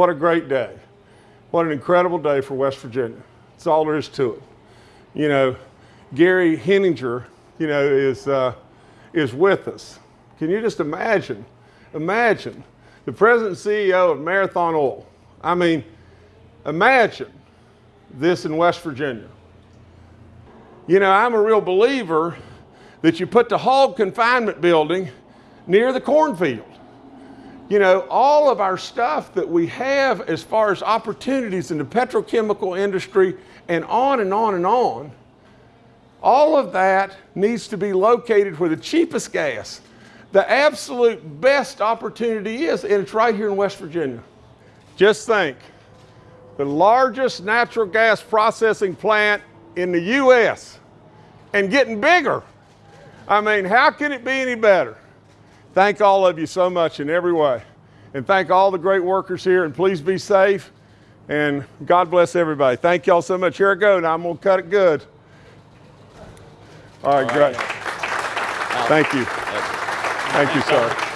What a great day. What an incredible day for West Virginia. That's all there is to it. You know, Gary Heminger, you know, is, uh, is with us. Can you just imagine? Imagine the president CEO of Marathon Oil. I mean, imagine this in West Virginia. You know, I'm a real believer that you put the hog confinement building near the cornfield. You know, all of our stuff that we have as far as opportunities in the petrochemical industry and on and on and on, all of that needs to be located where the cheapest gas, the absolute best opportunity is, and it's right here in West Virginia. Just think, the largest natural gas processing plant in the U.S. and getting bigger. I mean, how can it be any better? Thank all of you so much in every way. And thank all the great workers here, and please be safe. And God bless everybody. Thank y'all so much. Here I go. Now I'm going to cut it good. All right, all great. Thank you. Thank you, sir.